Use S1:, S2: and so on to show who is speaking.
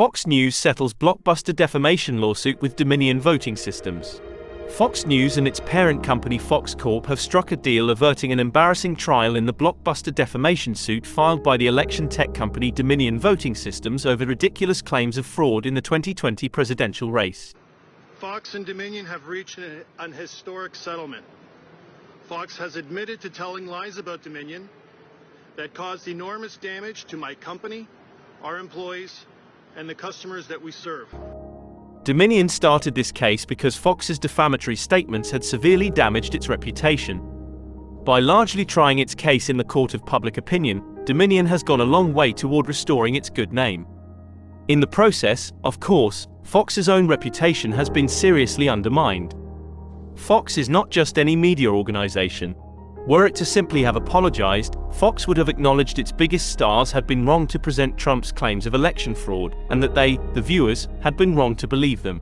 S1: Fox News settles blockbuster defamation lawsuit with Dominion Voting Systems. Fox News and its parent company Fox Corp have struck a deal averting an embarrassing trial in the blockbuster defamation suit filed by the election tech company Dominion Voting Systems over ridiculous claims of fraud in the 2020 presidential race.
S2: Fox and Dominion have reached an, historic settlement. Fox has admitted to telling lies about Dominion that caused enormous damage to my company, our employees, and the customers that we serve.
S1: Dominion started this case because Fox's defamatory statements had severely damaged its reputation. By largely trying its case in the court of public opinion, Dominion has gone a long way toward restoring its good name. In the process, of course, Fox's own reputation has been seriously undermined. Fox is not just any media organization, were it to simply have apologized, Fox would have acknowledged its biggest stars had been wrong to present Trump's claims of election fraud, and that they, the viewers, had been wrong to believe them.